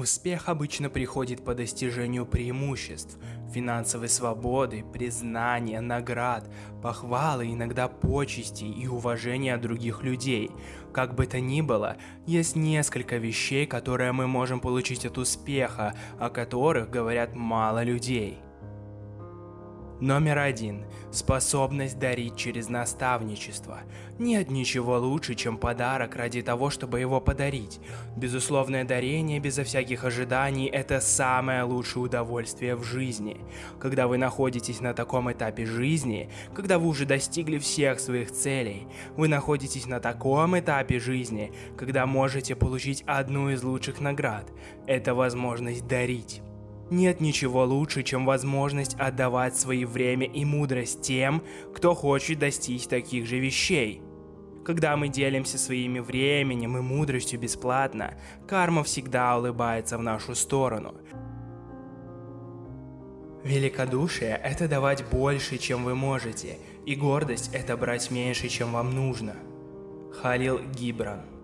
Успех обычно приходит по достижению преимуществ, финансовой свободы, признания, наград, похвалы, иногда почести и уважения других людей. Как бы то ни было, есть несколько вещей, которые мы можем получить от успеха, о которых говорят мало людей. Номер один. Способность дарить через наставничество. Нет ничего лучше, чем подарок ради того, чтобы его подарить. Безусловное дарение безо всяких ожиданий – это самое лучшее удовольствие в жизни. Когда вы находитесь на таком этапе жизни, когда вы уже достигли всех своих целей, вы находитесь на таком этапе жизни, когда можете получить одну из лучших наград – это возможность дарить. Нет ничего лучше, чем возможность отдавать свое время и мудрость тем, кто хочет достичь таких же вещей. Когда мы делимся своим временем и мудростью бесплатно, карма всегда улыбается в нашу сторону. Великодушие – это давать больше, чем вы можете, и гордость – это брать меньше, чем вам нужно. Халил Гибран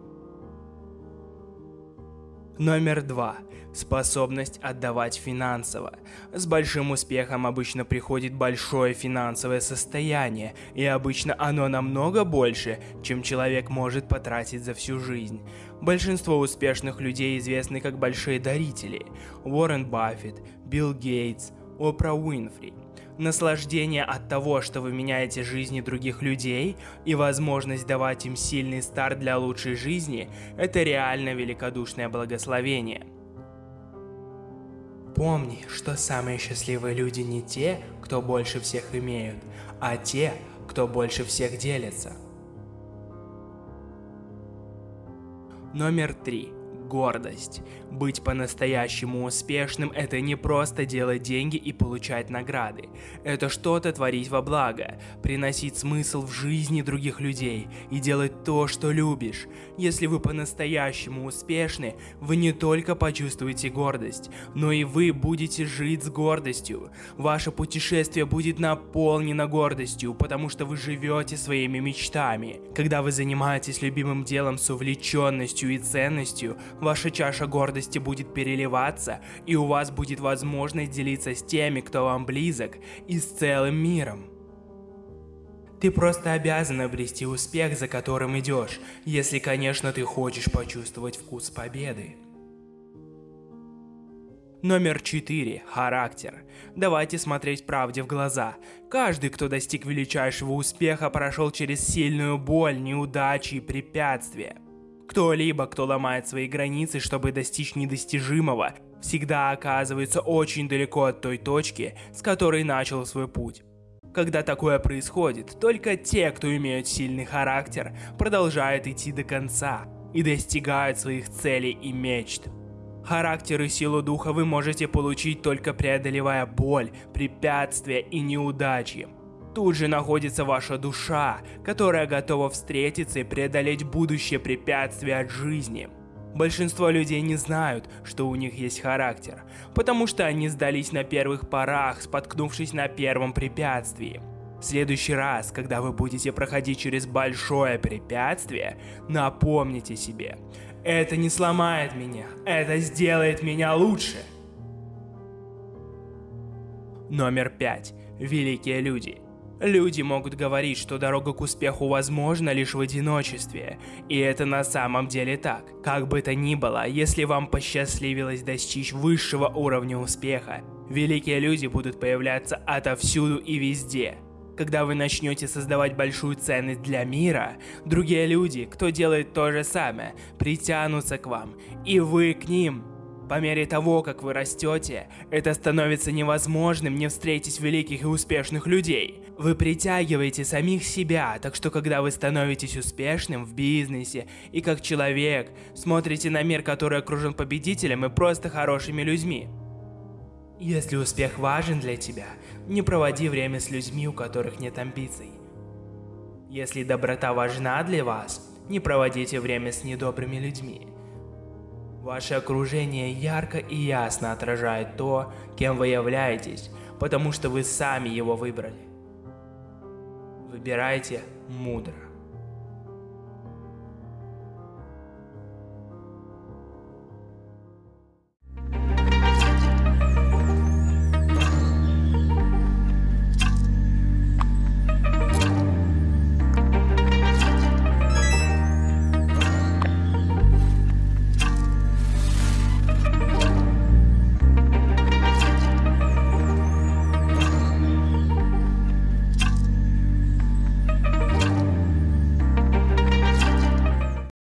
Номер два. Способность отдавать финансово. С большим успехом обычно приходит большое финансовое состояние, и обычно оно намного больше, чем человек может потратить за всю жизнь. Большинство успешных людей известны как большие дарители. Уоррен Баффет, Билл Гейтс, Опра Уинфри – наслаждение от того, что вы меняете жизни других людей, и возможность давать им сильный старт для лучшей жизни – это реально великодушное благословение. Помни, что самые счастливые люди не те, кто больше всех имеют, а те, кто больше всех делится. Номер три гордость. Быть по-настоящему успешным – это не просто делать деньги и получать награды. Это что-то творить во благо, приносить смысл в жизни других людей и делать то, что любишь. Если вы по-настоящему успешны, вы не только почувствуете гордость, но и вы будете жить с гордостью. Ваше путешествие будет наполнено гордостью, потому что вы живете своими мечтами. Когда вы занимаетесь любимым делом с увлеченностью и ценностью, ваша чаша гордости будет переливаться, и у вас будет возможность делиться с теми, кто вам близок, и с целым миром. Ты просто обязан обрести успех, за которым идешь, если, конечно, ты хочешь почувствовать вкус победы. Номер 4. Характер. Давайте смотреть правде в глаза. Каждый, кто достиг величайшего успеха, прошел через сильную боль, неудачи и препятствия. Кто-либо, кто ломает свои границы, чтобы достичь недостижимого, всегда оказывается очень далеко от той точки, с которой начал свой путь. Когда такое происходит, только те, кто имеют сильный характер, продолжают идти до конца и достигают своих целей и мечт. Характер и силу духа вы можете получить только преодолевая боль, препятствия и неудачи. Тут же находится ваша душа, которая готова встретиться и преодолеть будущее препятствия от жизни. Большинство людей не знают, что у них есть характер, потому что они сдались на первых порах, споткнувшись на первом препятствии. В следующий раз, когда вы будете проходить через большое препятствие, напомните себе, это не сломает меня, это сделает меня лучше. Номер пять. Великие люди. Люди могут говорить, что дорога к успеху возможна лишь в одиночестве, и это на самом деле так. Как бы то ни было, если вам посчастливилось достичь высшего уровня успеха, великие люди будут появляться отовсюду и везде. Когда вы начнете создавать большую ценность для мира, другие люди, кто делает то же самое, притянутся к вам, и вы к ним. По мере того, как вы растете, это становится невозможным не встретить великих и успешных людей. Вы притягиваете самих себя, так что когда вы становитесь успешным в бизнесе и как человек, смотрите на мир, который окружен победителем и просто хорошими людьми. Если успех важен для тебя, не проводи время с людьми, у которых нет амбиций. Если доброта важна для вас, не проводите время с недобрыми людьми. Ваше окружение ярко и ясно отражает то, кем вы являетесь, потому что вы сами его выбрали. Выбирайте мудро.